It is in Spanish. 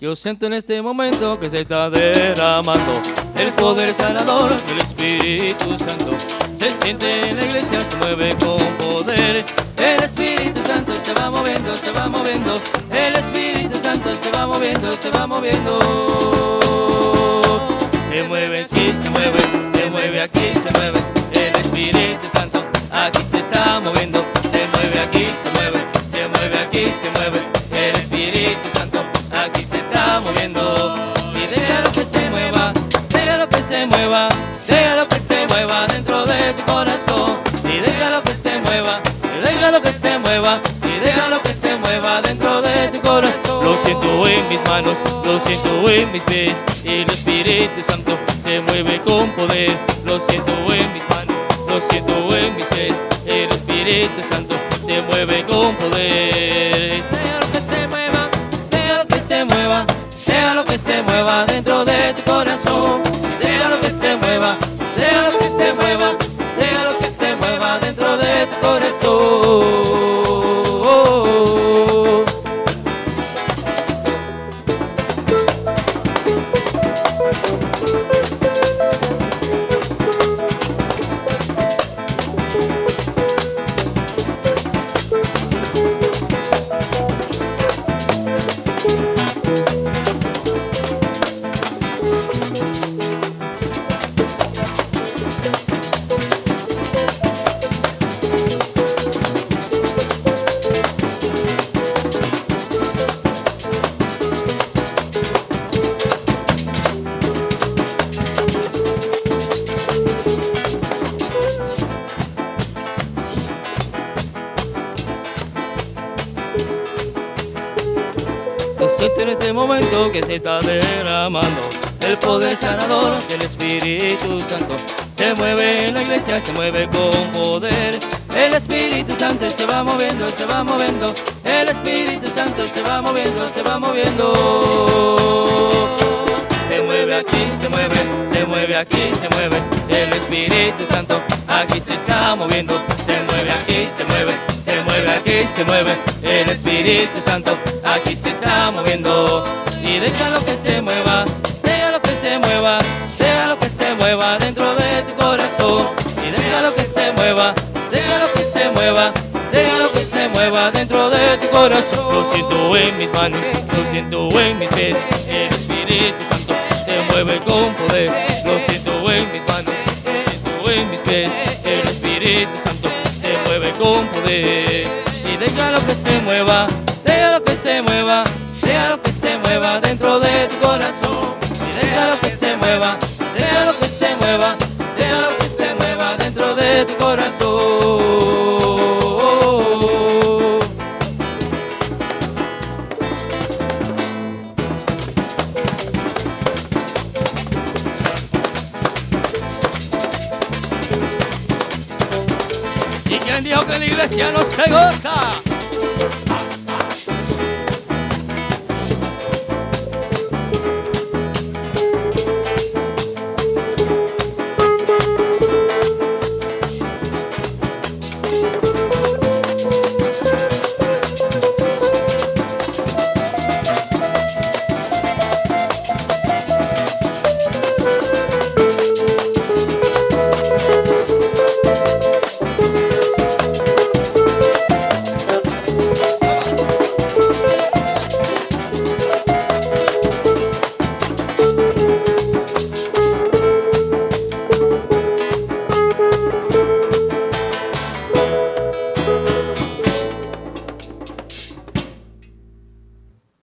Yo siento en este momento que se está derramando el poder sanador del Espíritu Santo. Se siente en la iglesia, se mueve con poder. El Espíritu Santo se va moviendo, se va moviendo. El Espíritu Santo se va moviendo, se va moviendo. Se mueve aquí, se mueve, se mueve aquí, se mueve. El Espíritu Santo aquí se está moviendo. Se mueve aquí, se mueve, se mueva, déjalo que se mueva dentro de tu corazón. Y déjalo que se mueva, y déjalo que se mueva, y déjalo que se mueva dentro de tu corazón. Lo siento en mis manos, lo siento en mis pies, y el Espíritu Santo se mueve con poder. Lo siento en mis manos, lo siento en mis pies, el Espíritu Santo se mueve con poder. Déjalo que se mueva, déjalo que se mueva, déjalo que se mueva dentro de tu corazón. En este momento que se está derramando el poder sanador del Espíritu Santo. Se mueve en la iglesia, se mueve con poder. El Espíritu Santo se va moviendo, se va moviendo. El Espíritu Santo se va moviendo, se va moviendo. Se mueve aquí, se mueve, se mueve aquí, se mueve. Espíritu Santo aquí se está moviendo. Se mueve aquí, se mueve, se mueve aquí, se mueve. El Espíritu Santo aquí se está moviendo. Y déjalo que se mueva, déjalo que se mueva, déjalo que se mueva dentro de tu corazón. Y déjalo que se mueva, déjalo que se mueva, déjalo que se mueva dentro de tu corazón. Lo siento en mis manos, lo siento en mis pies. El Espíritu Santo se mueve con poder. Lo siento en mis manos, El Espíritu Santo se mueve con poder. Y déjalo que se mueva, déjalo que se mueva, déjalo que se mueva dentro de tu corazón. Y déjalo que se mueva, déjalo que se mueva, ¿Y quién dijo que la iglesia no se goza?